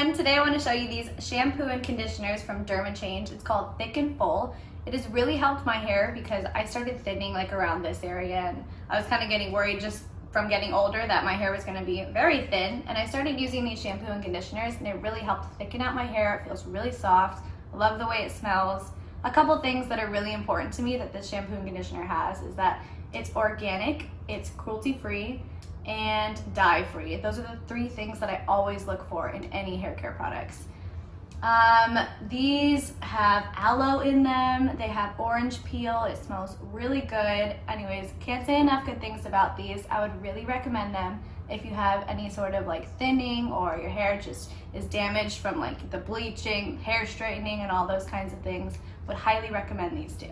Today I want to show you these shampoo and conditioners from Dermachange. It's called Thick and Full. It has really helped my hair because I started thinning like around this area and I was kind of getting worried just from getting older that my hair was going to be very thin and I started using these shampoo and conditioners and it really helped thicken out my hair. It feels really soft. I love the way it smells. A couple things that are really important to me that this shampoo and conditioner has is that it's organic, it's cruelty free, and dye free. Those are the three things that I always look for in any hair care products. Um, these have aloe in them. They have orange peel. It smells really good. Anyways, can't say enough good things about these. I would really recommend them if you have any sort of like thinning or your hair just is damaged from like the bleaching, hair straightening and all those kinds of things. Would highly recommend these two.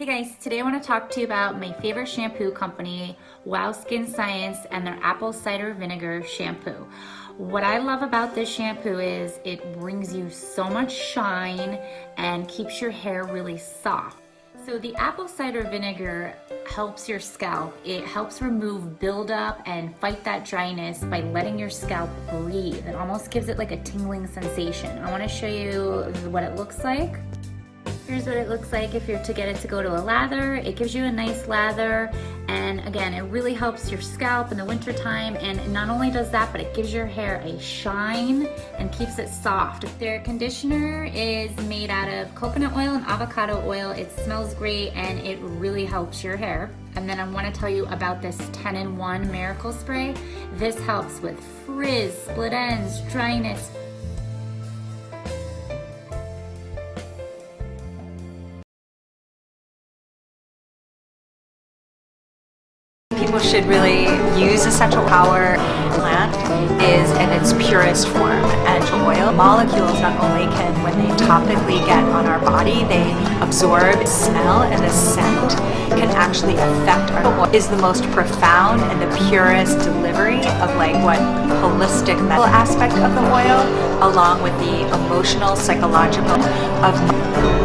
Hey guys, today I want to talk to you about my favorite shampoo company, Wow Skin Science, and their apple cider vinegar shampoo. What I love about this shampoo is it brings you so much shine and keeps your hair really soft. So the apple cider vinegar helps your scalp. It helps remove buildup and fight that dryness by letting your scalp breathe. It almost gives it like a tingling sensation. I want to show you what it looks like. Here's what it looks like if you're to get it to go to a lather. It gives you a nice lather and again it really helps your scalp in the winter time and not only does that but it gives your hair a shine and keeps it soft. If their conditioner is made out of coconut oil and avocado oil. It smells great and it really helps your hair. And then I want to tell you about this 10 in 1 miracle spray. This helps with frizz, split ends, dryness, people should really use essential power plant is in its purest form. And oil molecules not only can when they topically get on our body they absorb smell and the scent can actually affect our oil. Is the most profound and the purest delivery of like what holistic medical aspect of the oil along with the emotional psychological of